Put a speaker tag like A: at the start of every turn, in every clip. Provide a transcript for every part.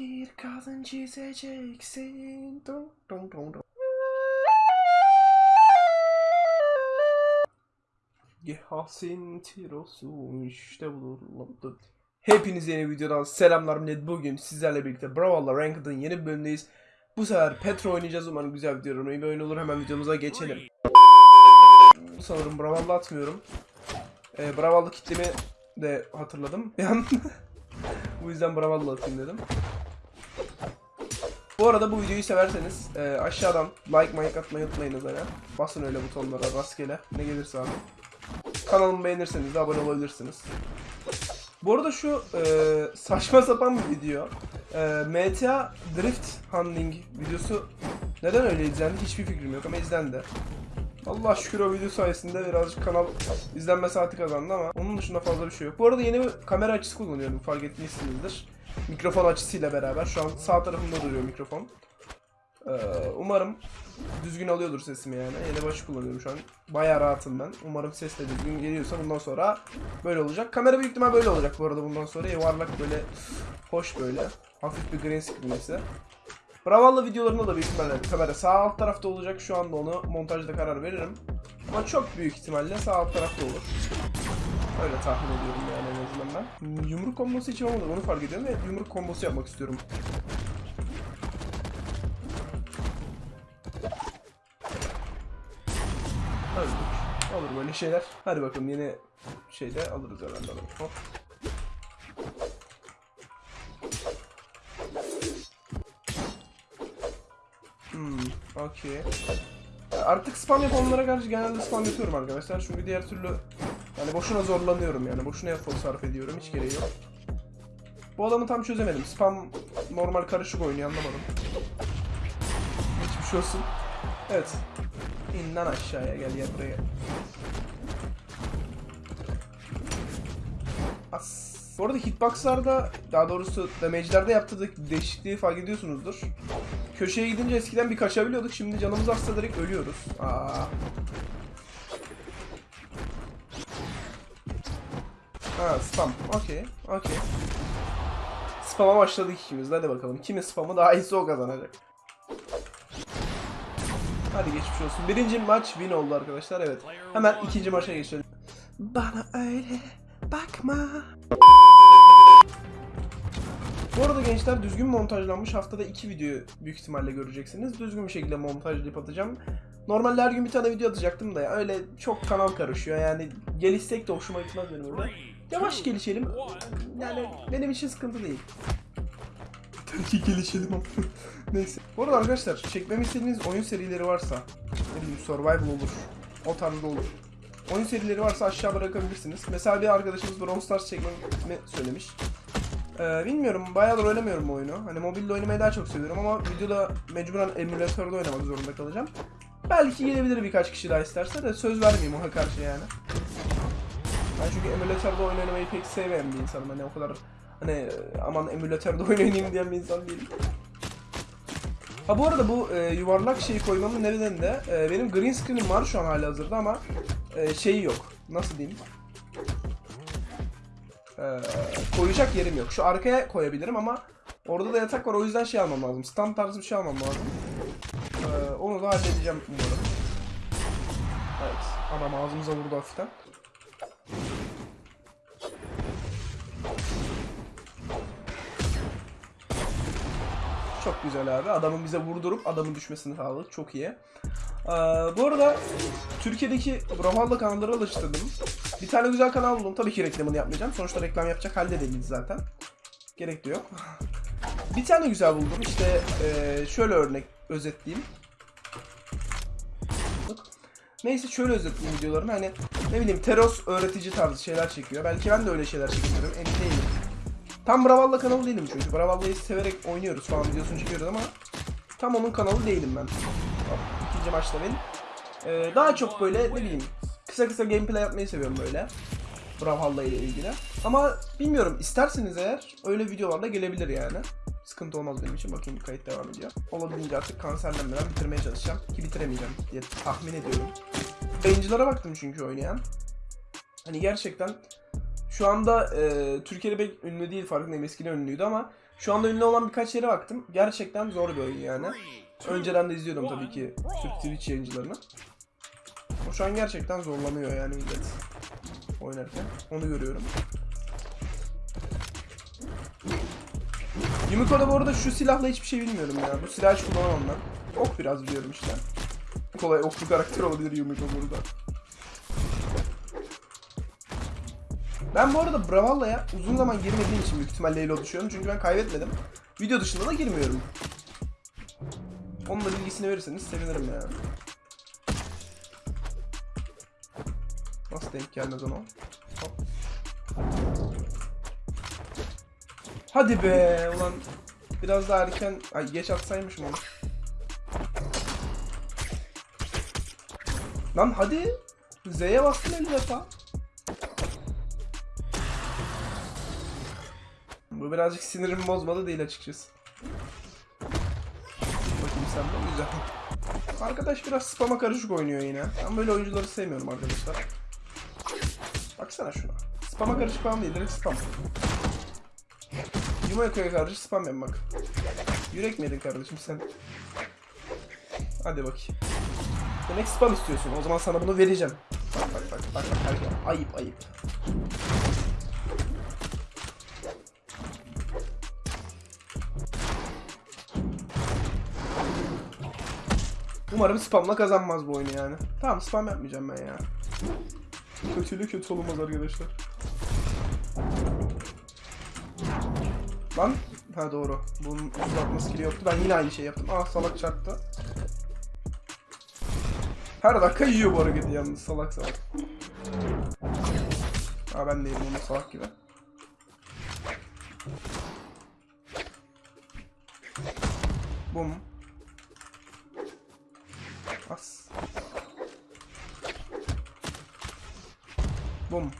A: bir kadın çizeceksin. Dum, dum, dum, dum. Gehasin tirosun işte bulurlandı. Hepinize yeni videodan selamlar millet. Bugün sizlerle birlikte Brawl'la Ranked'ın yeni bir bölümündeyiz. Bu sefer Petro oynayacağız. Umarım güzel bir video bir oyun olur. Hemen videomuza geçelim. Sanırım Brawl'la atmıyorum. Ee, Brawl'lı kitlemi de hatırladım. An bu yüzden Brawl'la atayım dedim. Bu arada bu videoyu severseniz e, aşağıdan like like atmayı unutmayınız hani. Basın öyle butonlara rastgele ne gelirse abi. Kanalımı beğenirseniz de abone olabilirsiniz. Bu arada şu e, saçma sapan bir video. E, MTA Drift Handling videosu neden öyle izlendi hiçbir fikrim yok ama izlendi. Allah şükür o video sayesinde birazcık kanal izlenme saati kazandı ama onun dışında fazla bir şey yok. Bu arada yeni bir kamera açısı kullanıyorum fark etmişsinizdir. Mikrofon açısıyla beraber. Şu an sağ tarafımda duruyor mikrofon. Ee, umarım düzgün alıyordur sesimi yani. Yeni başı kullanıyorum şu an. Bayağı rahatım ben. Umarım ses de düzgün geliyorsa bundan sonra böyle olacak. Kamera büyük ihtimal böyle olacak bu arada bundan sonra. Yuvarlak böyle hoş böyle. Hafif bir green screen ise. Brawl'la videolarında da büyük ihtimalle kamera sağ alt tarafta olacak. Şu anda onu montajda karar veririm. Ama çok büyük ihtimalle sağ alt tarafta olur. Öyle tahmin ediyorum yani en azından ben. Yumruk kombosu hiç olmadı onu fark ediyorum ve yumruk kombosu yapmak istiyorum. Öldük. Olur böyle şeyler. Hadi bakalım yeni şeyde alırız herhalde. Hop. Hmm, okey. Artık spam yapanlara karşı genelde spam yapıyorum arkadaşlar. Çünkü diğer türlü yani boşuna zorlanıyorum yani. Boşuna efor sarf ediyorum. Hiç gereği yok. Bu adamı tam çözemedim. Spam normal karışık oynuyor anlamadım. Hiçbir şey olsun. Evet. İn lan aşağıya gel gel buraya. As. Bu arada hitboxlarda daha doğrusu damage'lerde yaptığı değişikliği fark ediyorsunuzdur. Köşeye gidince eskiden bir kaçabiliyorduk. Şimdi canımız artsa direkt ölüyoruz. Aa. Ha spam. Okey. Okey. Spam'a başladık ikimiz. Hadi bakalım. Kimin spamı daha iyisi o kazanacak. Hadi geçmiş olsun. Birinci maç win oldu arkadaşlar. Evet. Hemen ikinci maça geçelim. Bana öyle bakma. Bu arada gençler düzgün montajlanmış haftada iki video büyük ihtimalle göreceksiniz. Düzgün bir şekilde montajlayıp atacağım. Normalde her gün bir tane video atacaktım da ya, öyle çok kanal karışıyor yani gelişsek de hoşuma gitmez benim öyle. Yavaş gelişelim. Yani benim için sıkıntı değil. Tabii ki gelişelim. Neyse. Bu arada arkadaşlar çekmemi istediğiniz oyun serileri varsa ne survival olur. O tarzda olur. Oyun serileri varsa aşağı bırakabilirsiniz. Mesela bir arkadaşımız Brawl Stars çekmemi söylemiş. Ee, bilmiyorum bayağıdır oynamıyorum oyunu. Hani mobilde oynamayı daha çok seviyorum ama videoda mecburen emülatörde oynamak zorunda kalacağım. Belki gelebilir birkaç kişi daha isterse de söz vermeyeyim ona karşı yani. Ben çünkü emülatörde oynamayı pek sevmeyen bir insanım. Hani o kadar hani aman emülatörde oynayayım diyen bir insan değilim. Ha bu arada bu e, yuvarlak şeyi koymamın nedeni de e, benim green screen'im var şu an hali hazırda ama e, şeyi yok. Nasıl diyeyim? E, koyacak yerim yok. Şu arkaya koyabilirim ama orada da yatak var o yüzden şey almam lazım. Stand tarzı bir şey almam lazım. E, onu da halledeceğim umarım. Evet. Anam ağzımıza vurdu hafiften. Çok güzel abi. Adamın bize vurdurup adamın düşmesini sağladık. Çok iyi. Ee, bu arada Türkiye'deki Brawlhalla kanalları alıştırdım. Bir tane güzel kanal buldum. Tabii ki reklamını yapmayacağım. Sonuçta reklam yapacak halde değiliz zaten. Gerek de yok. bir tane güzel buldum. İşte ee, şöyle örnek özetleyeyim. Neyse şöyle özetleyeyim videolarını. Hani ne bileyim Teros öğretici tarzı şeyler çekiyor. Belki ben de öyle şeyler çekebilirim. Emin değilim. Tam Brawlhalla kanalı değilim çünkü. Brawlhalla'yı severek oynuyoruz falan videosunu çekiyoruz ama tam onun kanalı değilim ben. İkinci maçta benim. Ee, daha çok böyle ne bileyim kısa kısa gameplay yapmayı seviyorum böyle. Brawlhalla ile ilgili. Ama bilmiyorum isterseniz eğer öyle videolarla gelebilir yani. Sıkıntı olmaz benim için. Bakayım kayıt devam ediyor. Olabildiğince artık kanserlenmeden bitirmeye çalışacağım. Ki bitiremeyeceğim diye tahmin ediyorum. Yayıncılara baktım çünkü oynayan. Hani gerçekten şu anda e, Türkiye'de pek ünlü değil farkındayım eskiden ünlüydü ama Şu anda ünlü olan birkaç yere baktım. Gerçekten zor bir oyun yani. Önceden de izliyordum tabii ki Türk Twitch yayıncılarını. O şu an gerçekten zorlanıyor yani millet oynarken. Onu görüyorum. Yumiko'da bu arada şu silahla hiçbir şey bilmiyorum ya. Bu silahı hiç kullanamam ben. Ok biraz biliyorum işte. Kolay oklu karakter olabilir Yumiko burada. Ben bu arada Bravalla'ya uzun zaman girmediğim için büyük ihtimalle Elo düşüyorum. Çünkü ben kaybetmedim. Video dışında da girmiyorum. Onun da bilgisini verirseniz sevinirim ya. Nasıl denk gelmez ona? Hop. Hadi be ulan biraz daha erken ay geç atsaymışım onu. Lan hadi Z'ye bastım 50 defa. Birazcık sinirimi bozmadı değil açıkçası. Bakayım sen de güzel. Arkadaş biraz spama karışık oynuyor yine. Ben böyle oyuncuları sevmiyorum arkadaşlar. Baksana şuna. Spama karışık falan değil, direkt spam. Yumako'ya karşı spam yap bak. Yürek mi yedin kardeşim sen? Hadi bakayım. Demek spam istiyorsun. O zaman sana bunu vereceğim. Bak bak bak bak. bak. Ayıp ayıp. Umarım spamla kazanmaz bu oyunu yani. Tamam spam yapmayacağım ben ya. Kötüyle kötü olmaz arkadaşlar. Lan. Ha doğru. Bunun uzatma skill'i yoktu. Ben yine aynı şey yaptım. Ah salak çarptı. Her dakika yiyor bu hareketi yalnız salak salak. Ha ben değilim onu salak gibi. Bum. As. Bum.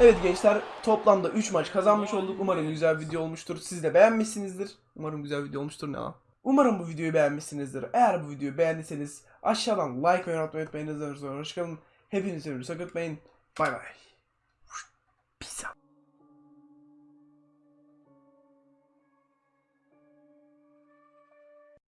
A: Evet gençler toplamda 3 maç kazanmış olduk. Umarım güzel video olmuştur. Siz de beğenmişsinizdir. Umarım güzel video olmuştur ne lan. Umarım bu videoyu beğenmişsinizdir. Eğer bu videoyu beğendiyseniz aşağıdan like ve unutmayı unutmayın. Hoşçakalın. Hepinizi. Sakın unutmayın. Bay bay. Peace out.